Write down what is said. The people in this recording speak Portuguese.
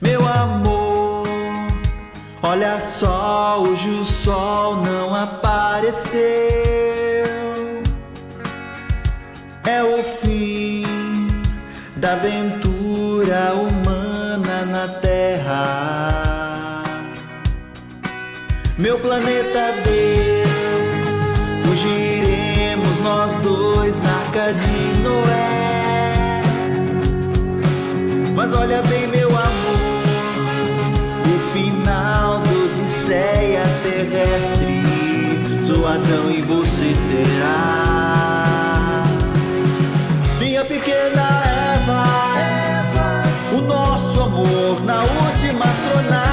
Meu amor, olha só, hoje o sol não apareceu. É o fim da aventura humana na Terra. Meu planeta Deus, fugiremos nós dois na arca de Noé. Adão e você será. Minha pequena Eva, o nosso amor na última astronave.